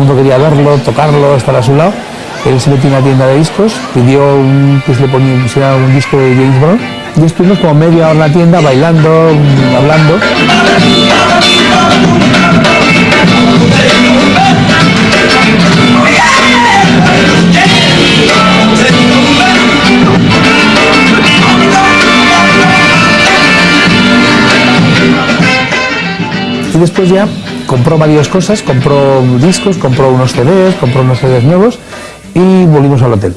el mundo quería verlo, tocarlo, estar a su lado. Él se metió en una tienda de discos, pidió un, que se le pusiera un disco de James Brown y estuvimos como media hora en la tienda bailando, hablando. Y después ya compró varias cosas, compró discos, compró unos CDs, compró unos CDs nuevos y volvimos al hotel.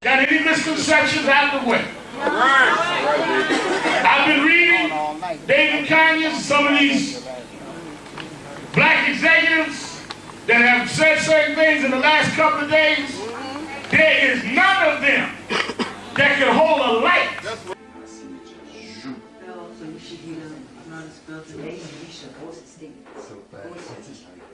Got any misconceptions out of the way? I've been reading David Kanye, some of these black executives that have said certain things in the last couple of days. There is none of them that can hold a light. So you should hear. Not spell today, you should post it. Stick. Deine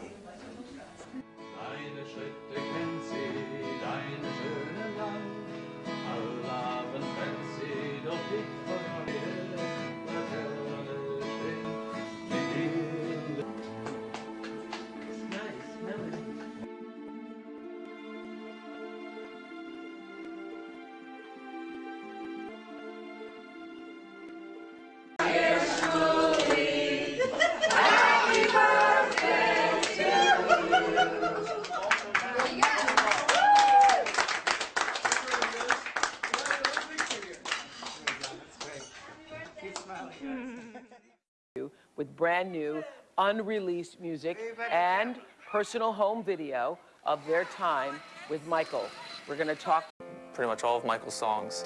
with brand new, unreleased music and personal home video of their time with Michael. We're going to talk pretty much all of Michael's songs